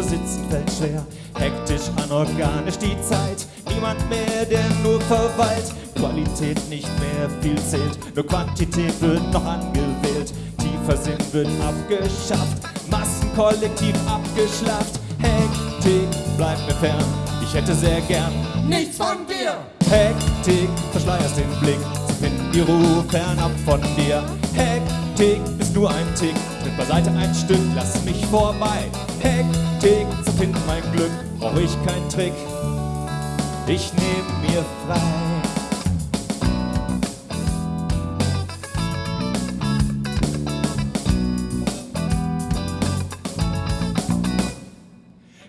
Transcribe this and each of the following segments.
nur sitzen fällt schwer. Hektisch, anorganisch die Zeit, niemand mehr, der nur verweilt. Qualität nicht mehr viel zählt, nur Quantität wird noch angewählt. Tiefer Sinn wird abgeschafft, Massenkollektiv abgeschlafft. Hektik bleibt mir fern, ich hätte sehr gern Nichts von dir! Hektik, verschleierst den Blick, zu finden die Ruhe fernab von dir. Hektik, bist nur ein Tick, tritt beiseite ein Stück, lass mich vorbei. Hektik, zu finden mein Glück, brauch ich keinen Trick. Ich nehm mir frei.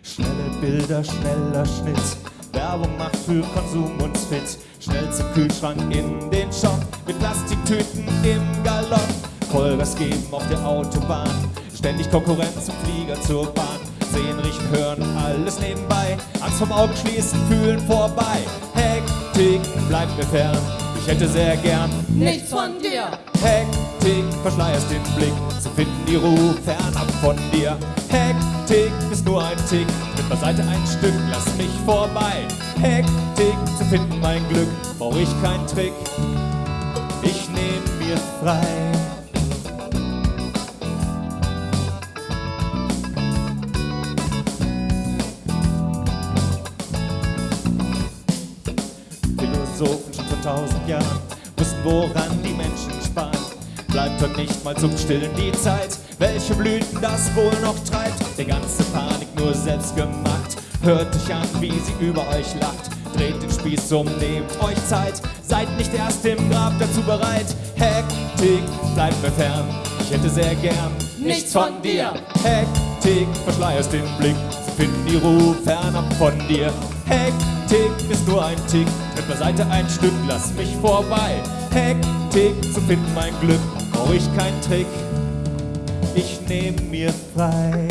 Schnelle Bilder, schneller Schnitt. Werbung macht für Konsum uns fit. Schnell zum Kühlschrank in den Shop. Mit Plastiktüten im Galopp. Vollgas geben auf der Autobahn. Ständig Konkurrenz zum Flieger zur Bahn. Sehen, riechen, hören, alles nebenbei. Angst vom Augen schließen, fühlen vorbei. Hektik bleibt mir fern. Ich hätte sehr gern Nichts von dir! Hektik, verschleierst den Blick, zu finden die Ruhe fernab von dir. Hektik ist nur ein Tick, tritt beiseite ein Stück, lass mich vorbei. Hektik, zu finden mein Glück, brauch ich keinen Trick. Ich nehm mir frei. Philosophen schon vor tausend Jahren wussten, woran die Menschen sparen. Bleibt heute nicht mal zum Stillen die Zeit, welche Blüten das wohl noch treibt. Der ganze Panik nur selbst gemacht. Hört euch an, wie sie über euch lacht. Dreht den Spieß um, nehmt euch Zeit. Seid nicht erst im Grab dazu bereit. Hektik, bleibt mir fern. Ich hätte sehr gern Nichts von dir! Hektik, verschleierst den Blick, finden die Ruhe fernab von dir. Hektik ist nur ein Tick, tritt beiseite ein Stück, lass mich vorbei. Hektik, zu finden mein Glück, brauch ich keinen Trick. Ich nehm mir frei.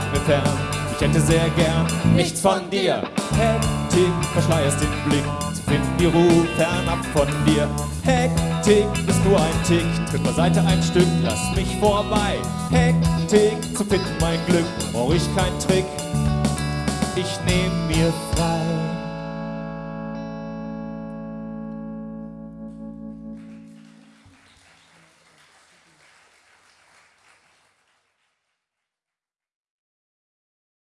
Bleibt mir fern. Ich hätte sehr gern nichts von dir. Hektik, verschleierst den Blick, zu finden die Ruhe fernab von dir. Hektik ist nur ein Tick, tritt beiseite ein Stück, lass mich vorbei. Hektik, zu finden mein Glück, brauch ich keinen Trick. Ich nehm mir frei.